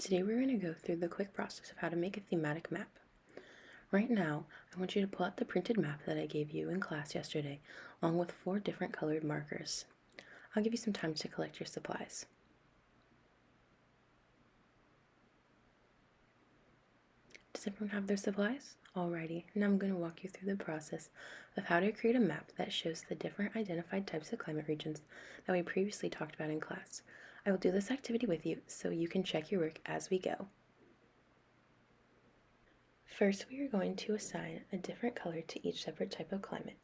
Today we're going to go through the quick process of how to make a thematic map. Right now, I want you to pull out the printed map that I gave you in class yesterday, along with four different colored markers. I'll give you some time to collect your supplies. Does everyone have their supplies? Alrighty, now I'm going to walk you through the process of how to create a map that shows the different identified types of climate regions that we previously talked about in class. I will do this activity with you so you can check your work as we go. First, we are going to assign a different color to each separate type of climate.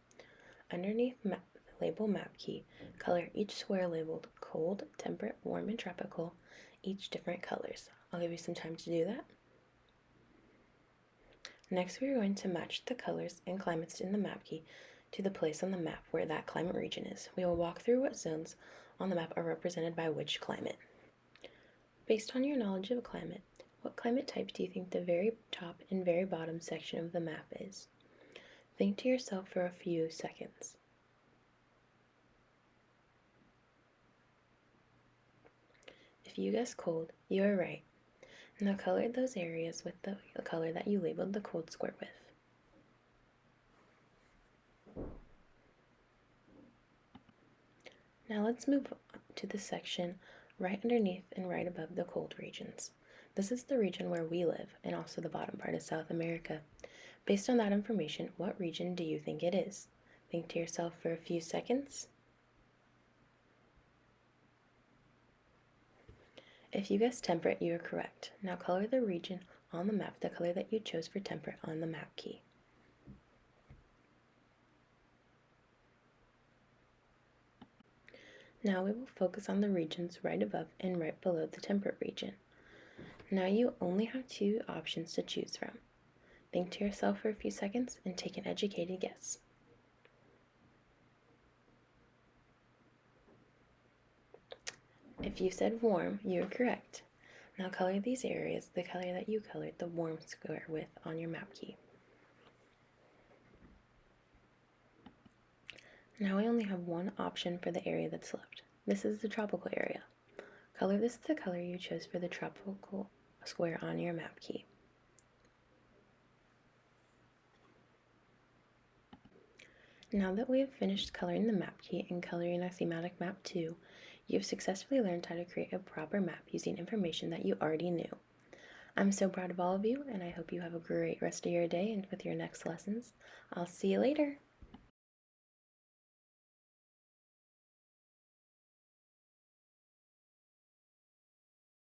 Underneath map, the label map key, color each square labeled cold, temperate, warm, and tropical, each different colors. I'll give you some time to do that. Next, we are going to match the colors and climates in the map key to the place on the map where that climate region is. We will walk through what zones on the map are represented by which climate. Based on your knowledge of climate, what climate type do you think the very top and very bottom section of the map is? Think to yourself for a few seconds. If you guess cold, you are right. Now color those areas with the color that you labeled the cold square with. Now let's move to the section right underneath and right above the cold regions. This is the region where we live and also the bottom part of South America. Based on that information, what region do you think it is? Think to yourself for a few seconds. If you guessed temperate, you are correct. Now color the region on the map the color that you chose for temperate on the map key. Now we will focus on the regions right above and right below the temperate region. Now you only have two options to choose from. Think to yourself for a few seconds and take an educated guess. If you said warm, you are correct. Now color these areas the color that you colored the warm square with on your map key. Now we only have one option for the area that's left. This is the tropical area. Color this the color you chose for the tropical square on your map key. Now that we have finished coloring the map key and coloring a thematic map too, you have successfully learned how to create a proper map using information that you already knew. I'm so proud of all of you, and I hope you have a great rest of your day and with your next lessons. I'll see you later.